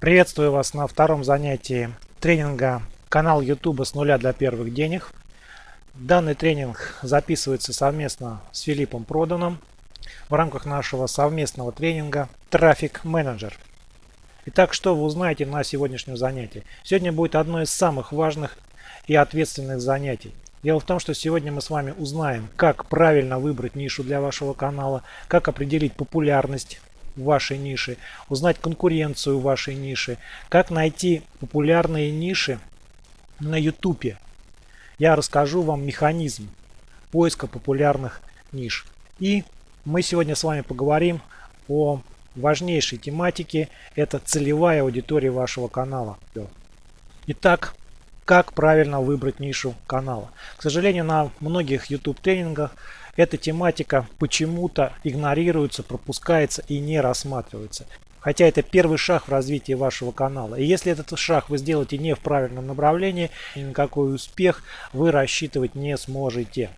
Приветствую вас на втором занятии тренинга канал YouTube с нуля для первых денег. Данный тренинг записывается совместно с Филиппом Проданом в рамках нашего совместного тренинга «Трафик менеджер». Итак, что вы узнаете на сегодняшнем занятии? Сегодня будет одно из самых важных и ответственных занятий. Дело в том, что сегодня мы с вами узнаем, как правильно выбрать нишу для вашего канала, как определить популярность вашей ниши, узнать конкуренцию вашей ниши, как найти популярные ниши на YouTube. Я расскажу вам механизм поиска популярных ниш. И мы сегодня с вами поговорим о важнейшей тематике. Это целевая аудитория вашего канала. Итак, как правильно выбрать нишу канала. К сожалению, на многих YouTube тренингах эта тематика почему-то игнорируется, пропускается и не рассматривается. Хотя это первый шаг в развитии вашего канала. И если этот шаг вы сделаете не в правильном направлении, ни на какой успех вы рассчитывать не сможете.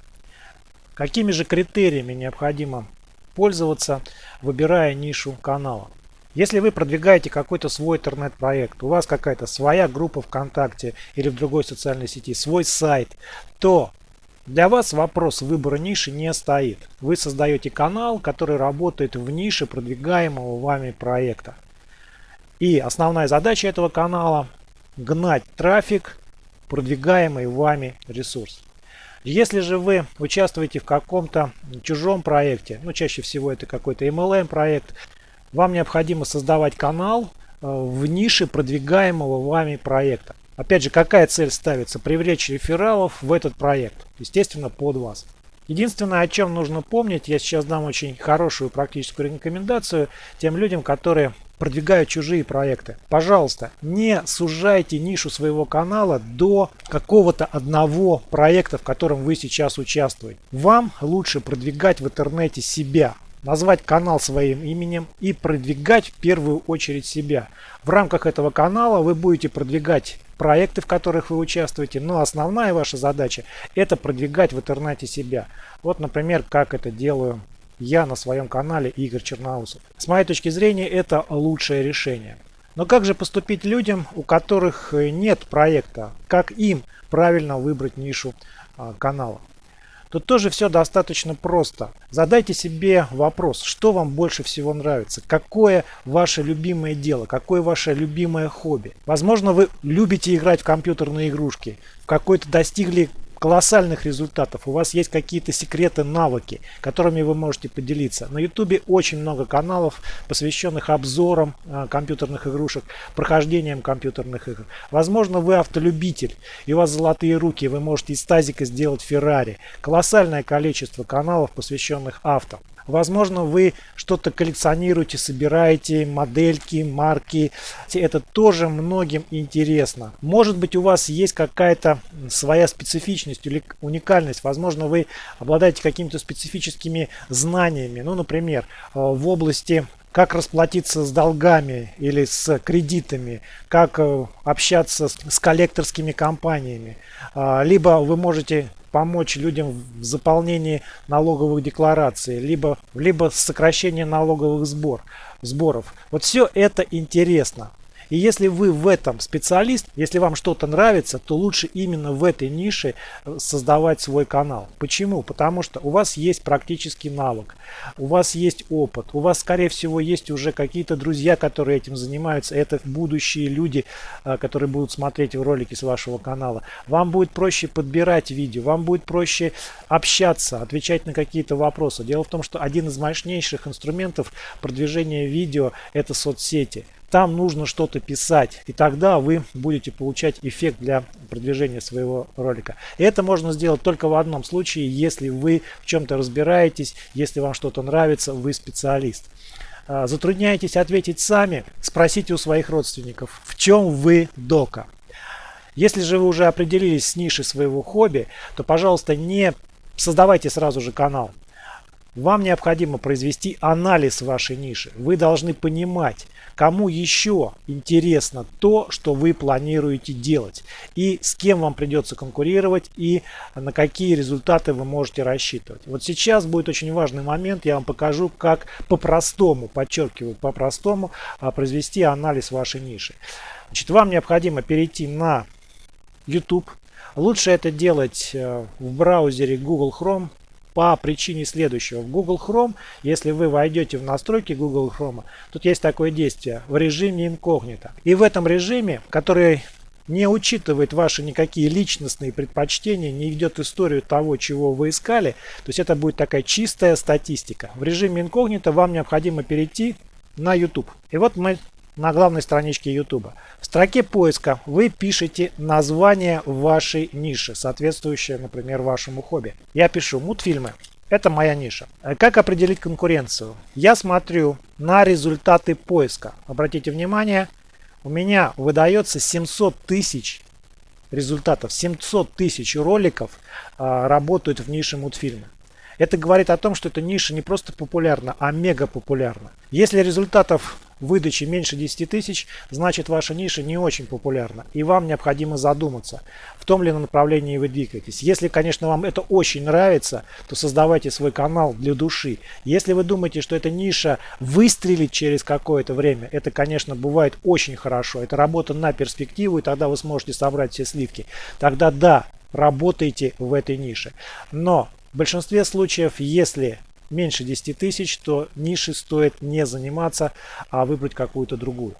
Какими же критериями необходимо пользоваться, выбирая нишу канала? Если вы продвигаете какой-то свой интернет-проект, у вас какая-то своя группа ВКонтакте или в другой социальной сети, свой сайт, то для вас вопрос выбора ниши не стоит. Вы создаете канал, который работает в нише продвигаемого вами проекта. И основная задача этого канала – гнать трафик, продвигаемый вами ресурс. Если же вы участвуете в каком-то чужом проекте, ну чаще всего это какой-то MLM проект, вам необходимо создавать канал э, в нише продвигаемого вами проекта. Опять же, какая цель ставится? Привлечь рефералов в этот проект. Естественно, под вас. Единственное, о чем нужно помнить, я сейчас дам очень хорошую практическую рекомендацию тем людям, которые продвигают чужие проекты. Пожалуйста, не сужайте нишу своего канала до какого-то одного проекта, в котором вы сейчас участвуете. Вам лучше продвигать в интернете себя, назвать канал своим именем и продвигать в первую очередь себя. В рамках этого канала вы будете продвигать проекты, в которых вы участвуете, но основная ваша задача это продвигать в интернете себя. Вот, например, как это делаю я на своем канале Игорь Черноусов. С моей точки зрения это лучшее решение. Но как же поступить людям, у которых нет проекта? Как им правильно выбрать нишу а, канала? Тут тоже все достаточно просто. Задайте себе вопрос, что вам больше всего нравится, какое ваше любимое дело, какое ваше любимое хобби. Возможно, вы любите играть в компьютерные игрушки, в какой-то достигли колоссальных результатов, у вас есть какие-то секреты, навыки, которыми вы можете поделиться. На YouTube очень много каналов, посвященных обзорам э, компьютерных игрушек, прохождением компьютерных игр. Возможно, вы автолюбитель, и у вас золотые руки, вы можете из тазика сделать Феррари. Колоссальное количество каналов, посвященных авто. Возможно, вы что-то коллекционируете, собираете, модельки, марки. Это тоже многим интересно. Может быть, у вас есть какая-то своя специфичность или уникальность. Возможно, вы обладаете какими-то специфическими знаниями. Ну, например, э, в области как расплатиться с долгами или с кредитами, как э, общаться с коллекторскими компаниями. А, либо вы можете помочь людям в заполнении налоговых деклараций, либо, либо сокращение налоговых сбор, сборов. Вот все это интересно. И если вы в этом специалист, если вам что-то нравится, то лучше именно в этой нише э, создавать свой канал. Почему? Потому что у вас есть практический навык, у вас есть опыт, у вас скорее всего есть уже какие-то друзья, которые этим занимаются. Это будущие люди, э, которые будут смотреть ролики с вашего канала. Вам будет проще подбирать видео, вам будет проще общаться, отвечать на какие-то вопросы. Дело в том, что один из мощнейших инструментов продвижения видео это соцсети. Там нужно что-то писать, и тогда вы будете получать эффект для продвижения своего ролика. И это можно сделать только в одном случае, если вы в чем-то разбираетесь, если вам что-то нравится, вы специалист. А, затрудняетесь ответить сами, спросите у своих родственников, в чем вы дока. Если же вы уже определились с нишей своего хобби, то, пожалуйста, не создавайте сразу же канал. Вам необходимо произвести анализ вашей ниши. Вы должны понимать, кому еще интересно то, что вы планируете делать. И с кем вам придется конкурировать и на какие результаты вы можете рассчитывать. Вот сейчас будет очень важный момент. Я вам покажу, как по-простому, подчеркиваю, по-простому а, произвести анализ вашей ниши. Значит, вам необходимо перейти на YouTube. Лучше это делать э, в браузере Google Chrome по причине следующего. В Google Chrome, если вы войдете в настройки Google Chrome, тут есть такое действие в режиме инкогнито. И в этом режиме, который не учитывает ваши никакие личностные предпочтения, не идет историю того, чего вы искали, то есть это будет такая чистая статистика. В режиме инкогнито вам необходимо перейти на YouTube. И вот мы на главной страничке YouTube. В строке поиска вы пишете название вашей ниши, соответствующее, например, вашему хобби. Я пишу мультфильмы. Это моя ниша. Как определить конкуренцию? Я смотрю на результаты поиска. Обратите внимание, у меня выдается 700 тысяч результатов. 700 тысяч роликов а, работают в нише мультфильмы. Это говорит о том, что эта ниша не просто популярна, а мега популярна. Если результатов выдачи меньше 10 тысяч, значит ваша ниша не очень популярна. И вам необходимо задуматься, в том ли направлении вы двигаетесь. Если, конечно, вам это очень нравится, то создавайте свой канал для души. Если вы думаете, что эта ниша выстрелит через какое-то время, это, конечно, бывает очень хорошо. Это работа на перспективу, и тогда вы сможете собрать все сливки. Тогда да, работайте в этой нише. Но в большинстве случаев, если меньше 10 тысяч, то ниши стоит не заниматься, а выбрать какую-то другую.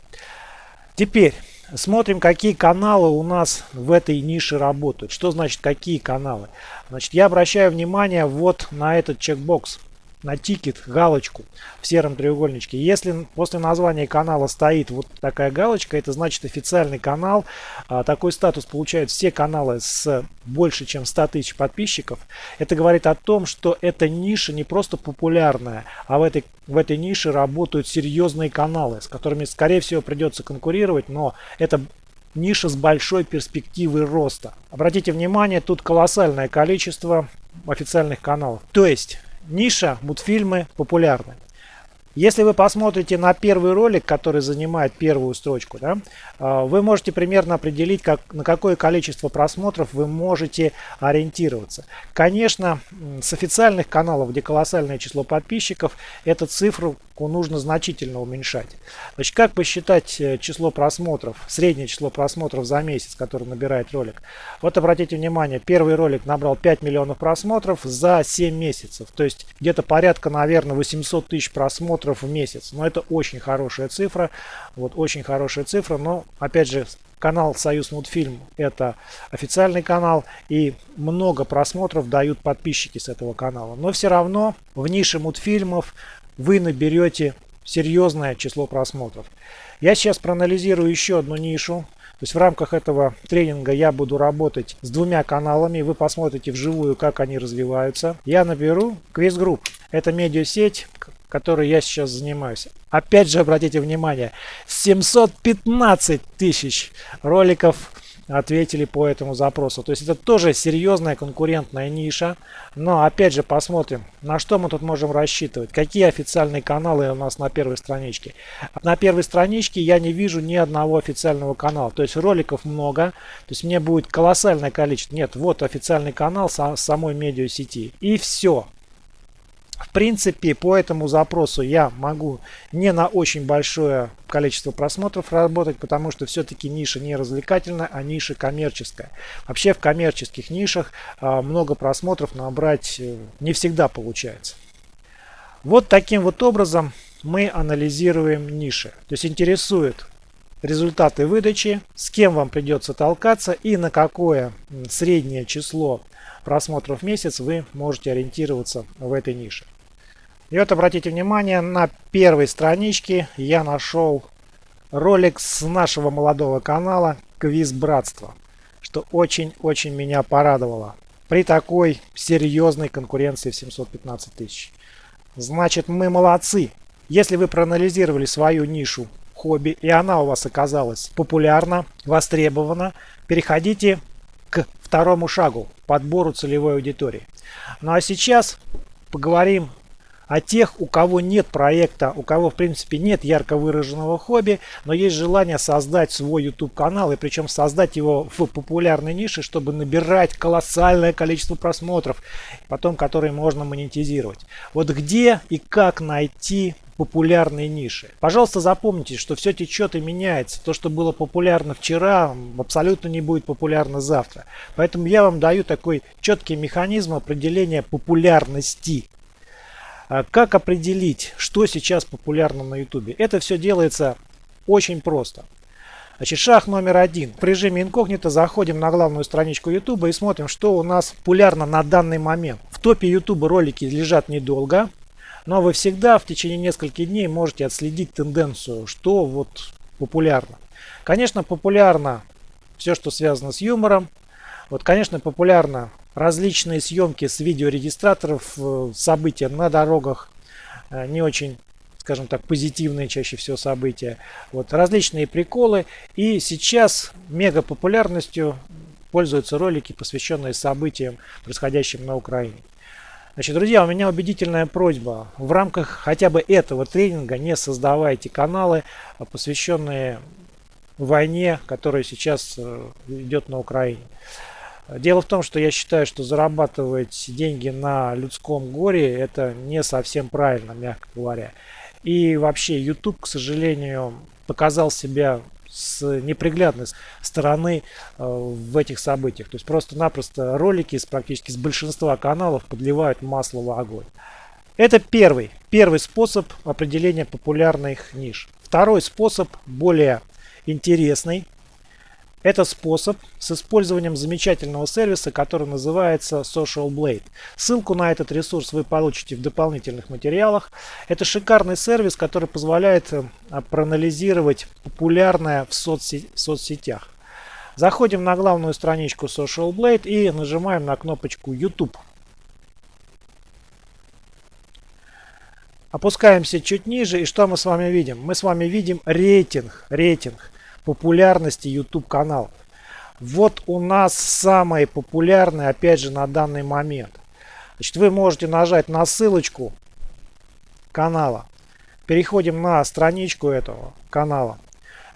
Теперь смотрим, какие каналы у нас в этой нише работают. Что значит какие каналы? Значит, я обращаю внимание вот на этот чекбокс на тикет, галочку в сером треугольничке. Если после названия канала стоит вот такая галочка, это значит официальный канал. А, такой статус получают все каналы с больше чем 100 тысяч подписчиков. Это говорит о том, что эта ниша не просто популярная, а в этой, в этой нише работают серьезные каналы, с которыми, скорее всего, придется конкурировать, но это ниша с большой перспективой роста. Обратите внимание, тут колоссальное количество официальных каналов. То есть ниша мультфильмы популярны. Если вы посмотрите на первый ролик, который занимает первую строчку, да, а, вы можете примерно определить, как, на какое количество просмотров вы можете ориентироваться. Конечно, с официальных каналов, где колоссальное число подписчиков, эту цифру нужно значительно уменьшать. Значит, как посчитать э, число просмотров, среднее число просмотров за месяц, который набирает ролик? Вот обратите внимание, первый ролик набрал 5 миллионов просмотров за 7 месяцев. То есть где-то порядка, наверное, 800 тысяч просмотров в месяц. Но это очень хорошая цифра. Вот очень хорошая цифра. Но опять же, канал Союз Мультфильм это официальный канал и много просмотров дают подписчики с этого канала. Но все равно в нише мультфильмов вы наберете серьезное число просмотров. Я сейчас проанализирую еще одну нишу. То есть в рамках этого тренинга я буду работать с двумя каналами. Вы посмотрите вживую, как они развиваются. Я наберу Group. Это медиасеть, которой я сейчас занимаюсь. Опять же, обратите внимание, 715 тысяч роликов ответили по этому запросу. То есть это тоже серьезная конкурентная ниша. Но опять же посмотрим, на что мы тут можем рассчитывать. Какие официальные каналы у нас на первой страничке. На первой страничке я не вижу ни одного официального канала. То есть роликов много. То есть мне будет колоссальное количество. Нет, вот официальный канал самой медиасети. И все. В принципе, по этому запросу я могу не на очень большое количество просмотров работать, потому что все-таки ниша не развлекательная, а ниша коммерческая. Вообще в коммерческих нишах а, много просмотров набрать э, не всегда получается. Вот таким вот образом мы анализируем ниши. То есть интересует результаты выдачи, с кем вам придется толкаться и на какое среднее число просмотров в месяц вы можете ориентироваться в этой нише. И вот обратите внимание, на первой страничке я нашел ролик с нашего молодого канала «Квиз Братства», что очень-очень меня порадовало при такой серьезной конкуренции в 715 тысяч. Значит, мы молодцы. Если вы проанализировали свою нишу хобби, и она у вас оказалась популярна, востребована, переходите к второму шагу, подбору целевой аудитории. Ну а сейчас поговорим о тех, у кого нет проекта, у кого в принципе нет ярко выраженного хобби, но есть желание создать свой YouTube канал и причем создать его в популярной нише, чтобы набирать колоссальное количество просмотров, потом которые можно монетизировать. Вот где и как найти популярные ниши. Пожалуйста, запомните, что все течет и меняется. То, что было популярно вчера, абсолютно не будет популярно завтра. Поэтому я вам даю такой четкий механизм определения популярности. А как определить, что сейчас популярно на YouTube? Это все делается очень просто. Значит, шаг номер один. В режиме инкогнито заходим на главную страничку YouTube и смотрим, что у нас популярно на данный момент. В топе YouTube ролики лежат недолго. Но вы всегда в течение нескольких дней можете отследить тенденцию, что вот популярно. Конечно, популярно все, что связано с юмором. Вот, конечно, популярно различные съемки с видеорегистраторов, э, события на дорогах, э, не очень, скажем так, позитивные чаще всего события. Вот, различные приколы. И сейчас мега популярностью пользуются ролики, посвященные событиям, происходящим на Украине. Значит, друзья, у меня убедительная просьба. В рамках хотя бы этого тренинга не создавайте каналы, а посвященные войне, которая сейчас э, идет на Украине. Дело в том, что я считаю, что зарабатывать деньги на людском горе это не совсем правильно, мягко говоря. И вообще YouTube, к сожалению, показал себя с неприглядной стороны э, в этих событиях. То есть просто-напросто ролики с практически с большинства каналов подливают масло в огонь. Это первый, первый способ определения популярных ниш. Второй способ более интересный, это способ с использованием замечательного сервиса, который называется Social Blade. Ссылку на этот ресурс вы получите в дополнительных материалах. Это шикарный сервис, который позволяет э, проанализировать популярное в соцсетях. Заходим на главную страничку Social Blade и нажимаем на кнопочку YouTube. Опускаемся чуть ниже и что мы с вами видим? Мы с вами видим рейтинг, рейтинг популярности YouTube канал. Вот у нас самый популярный, опять же, на данный момент. Значит, вы можете нажать на ссылочку канала. Переходим на страничку этого канала.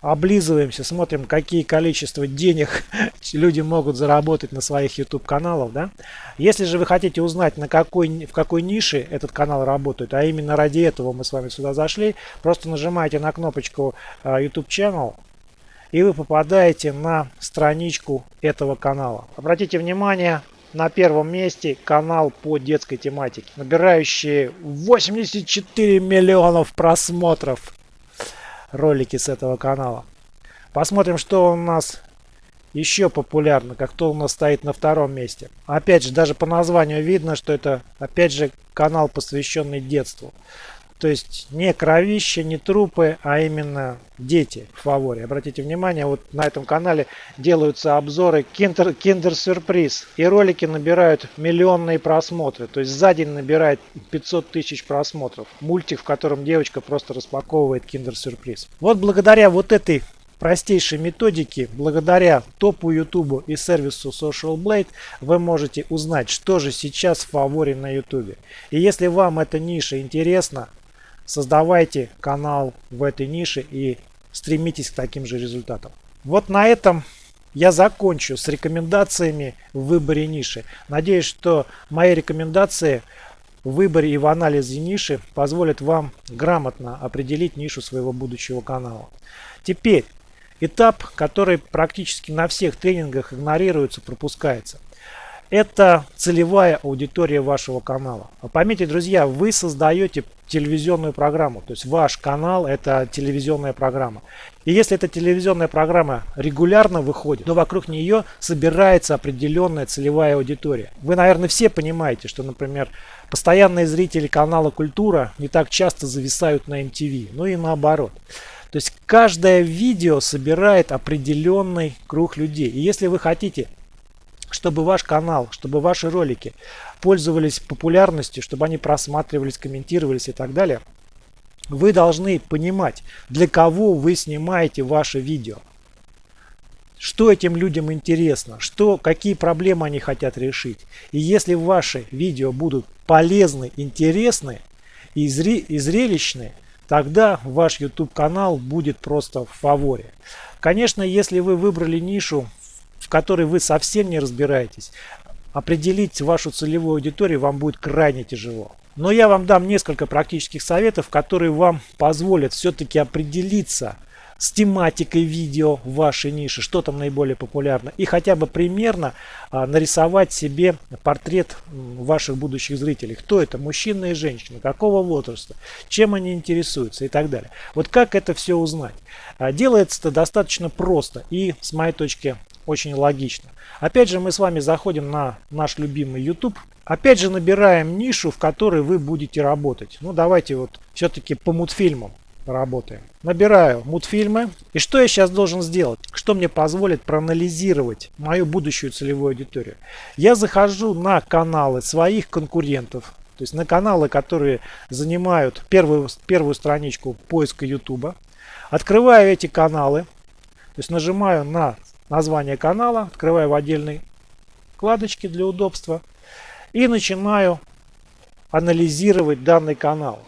Облизываемся, смотрим, какие количество денег люди могут заработать на своих YouTube каналах. Да? Если же вы хотите узнать, на какой, в какой нише этот канал работает, а именно ради этого мы с вами сюда зашли, просто нажимаете на кнопочку а, YouTube Channel и вы попадаете на страничку этого канала. Обратите внимание, на первом месте канал по детской тематике, набирающий 84 миллионов просмотров ролики с этого канала. Посмотрим, что у нас еще популярно, как кто у нас стоит на втором месте. Опять же, даже по названию видно, что это, опять же, канал, посвященный детству. То есть не кровище, не трупы, а именно дети в фаворе. Обратите внимание, вот на этом канале делаются обзоры Kinder Surprise. И ролики набирают миллионные просмотры. То есть за день набирает 500 тысяч просмотров. Мультик, в котором девочка просто распаковывает Surprise. Вот благодаря вот этой простейшей методике, благодаря топу YouTube и сервису Social Blade, вы можете узнать, что же сейчас в фаворе на YouTube. И если вам эта ниша интересна, Создавайте канал в этой нише и стремитесь к таким же результатам. Вот на этом я закончу с рекомендациями в выборе ниши. Надеюсь, что мои рекомендации в выборе и в анализе ниши позволят вам грамотно определить нишу своего будущего канала. Теперь этап, который практически на всех тренингах игнорируется, пропускается – это целевая аудитория вашего канала. Пометьте, друзья, вы создаете телевизионную программу. То есть ваш канал это телевизионная программа. И если эта телевизионная программа регулярно выходит, то вокруг нее собирается определенная целевая аудитория. Вы, наверное, все понимаете, что, например, постоянные зрители канала Культура не так часто зависают на MTV. Ну и наоборот. То есть каждое видео собирает определенный круг людей. И если вы хотите чтобы ваш канал, чтобы ваши ролики пользовались популярностью, чтобы они просматривались, комментировались и так далее, вы должны понимать, для кого вы снимаете ваше видео. Что этим людям интересно, что, какие проблемы они хотят решить. И если ваши видео будут полезны, интересны, и, зри и зрелищны, тогда ваш YouTube канал будет просто в фаворе. Конечно, если вы выбрали нишу, в которой вы совсем не разбираетесь, определить вашу целевую аудиторию вам будет крайне тяжело. Но я вам дам несколько практических советов, которые вам позволят все-таки определиться с тематикой видео в вашей нише, что там наиболее популярно, и хотя бы примерно а, нарисовать себе портрет ваших будущих зрителей. Кто это? Мужчина и женщина, какого возраста, чем они интересуются и так далее. Вот как это все узнать? А, делается это достаточно просто и, с моей точки, очень логично. Опять же, мы с вами заходим на наш любимый YouTube. Опять же, набираем нишу, в которой вы будете работать. Ну, давайте вот все-таки по мультфильмам работаем. Набираю мультфильмы. И что я сейчас должен сделать? Что мне позволит проанализировать мою будущую целевую аудиторию? Я захожу на каналы своих конкурентов. То есть на каналы, которые занимают первую, первую страничку поиска YouTube. Открываю эти каналы. То есть нажимаю на название канала, открываю в отдельной вкладочке для удобства. И начинаю анализировать данный канал.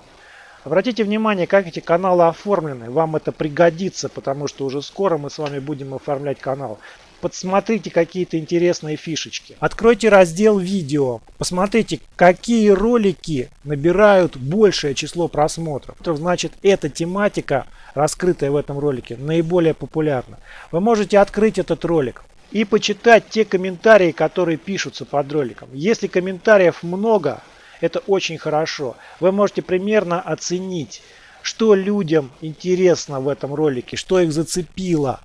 Обратите внимание, как эти каналы оформлены. Вам это пригодится, потому что уже скоро мы с вами будем оформлять канал. Подсмотрите какие-то интересные фишечки. Откройте раздел видео. Посмотрите, какие ролики набирают большее число просмотров. Значит, эта тематика, раскрытая в этом ролике, наиболее популярна. Вы можете открыть этот ролик и почитать те комментарии, которые пишутся под роликом. Если комментариев много, это очень хорошо. Вы можете примерно оценить, что людям интересно в этом ролике, что их зацепило.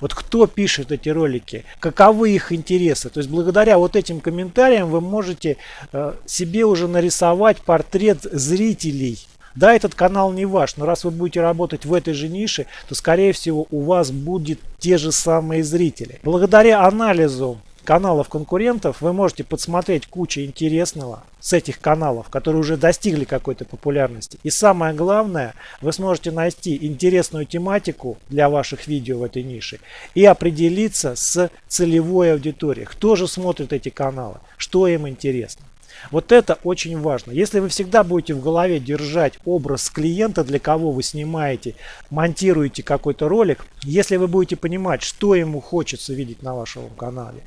Вот кто пишет эти ролики, каковы их интересы. То есть благодаря вот этим комментариям вы можете э, себе уже нарисовать портрет зрителей. Да, этот канал не ваш, но раз вы будете работать в этой же нише, то скорее всего у вас будет те же самые зрители. Благодаря анализу каналов конкурентов вы можете подсмотреть кучу интересного с этих каналов, которые уже достигли какой-то популярности. И самое главное, вы сможете найти интересную тематику для ваших видео в этой нише и определиться с целевой аудиторией. Кто же смотрит эти каналы, что им интересно. Вот это очень важно. Если вы всегда будете в голове держать образ клиента, для кого вы снимаете, монтируете какой-то ролик, если вы будете понимать, что ему хочется видеть на вашем канале,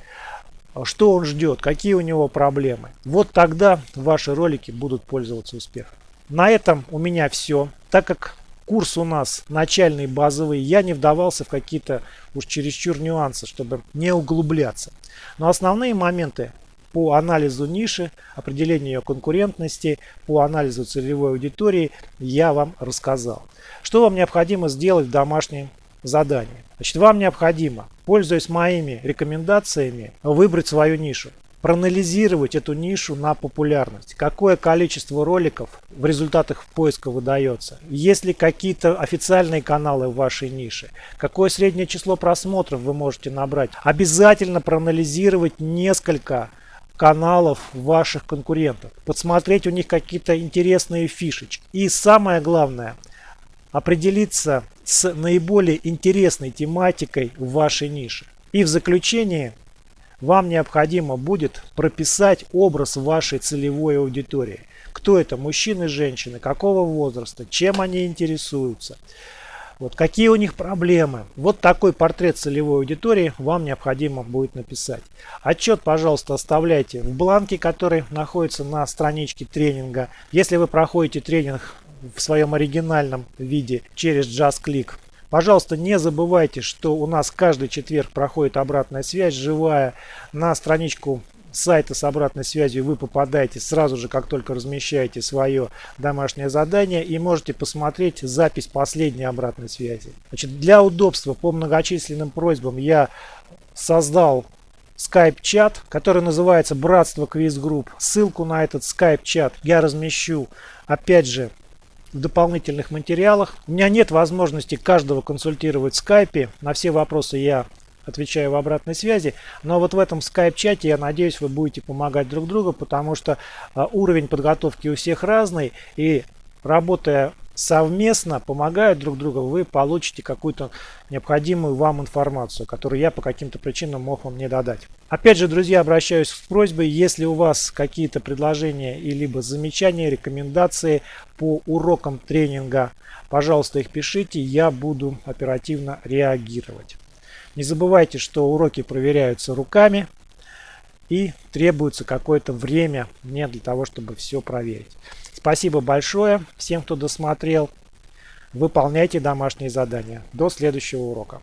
что он ждет, какие у него проблемы, вот тогда ваши ролики будут пользоваться успехом. На этом у меня все. Так как курс у нас начальный, базовый, я не вдавался в какие-то уж чересчур нюансы, чтобы не углубляться. Но основные моменты по анализу ниши, определению ее конкурентности, по анализу целевой аудитории я вам рассказал. Что вам необходимо сделать в домашнем задании? Значит, вам необходимо, пользуясь моими рекомендациями, выбрать свою нишу проанализировать эту нишу на популярность. Какое количество роликов в результатах поиска выдается. Есть ли какие-то официальные каналы в вашей нише. Какое среднее число просмотров вы можете набрать. Обязательно проанализировать несколько каналов ваших конкурентов, подсмотреть у них какие-то интересные фишечки. И самое главное, определиться с наиболее интересной тематикой в вашей нише. И в заключение вам необходимо будет прописать образ вашей целевой аудитории. Кто это? Мужчины, женщины, какого возраста, чем они интересуются. Вот какие у них проблемы. Вот такой портрет целевой аудитории вам необходимо будет написать. Отчет, пожалуйста, оставляйте в бланке, который находится на страничке тренинга. Если вы проходите тренинг в своем оригинальном виде через JustClick, Пожалуйста, не забывайте, что у нас каждый четверг проходит обратная связь живая на страничку сайта с обратной связью вы попадаете сразу же, как только размещаете свое домашнее задание и можете посмотреть запись последней обратной связи. Значит, для удобства по многочисленным просьбам я создал скайп-чат, который называется «Братство Quiz Group». Ссылку на этот скайп-чат я размещу, опять же, в дополнительных материалах. У меня нет возможности каждого консультировать в скайпе. На все вопросы я отвечаю в обратной связи. Но вот в этом скайп-чате, я надеюсь, вы будете помогать друг другу, потому что а, уровень подготовки у всех разный. И работая совместно, помогая друг другу, вы получите какую-то необходимую вам информацию, которую я по каким-то причинам мог вам не додать. Опять же, друзья, обращаюсь с просьбой, если у вас какие-то предложения и либо замечания, рекомендации по урокам тренинга, пожалуйста, их пишите, я буду оперативно реагировать. Не забывайте, что уроки проверяются руками и требуется какое-то время мне для того, чтобы все проверить. Спасибо большое всем, кто досмотрел. Выполняйте домашние задания. До следующего урока.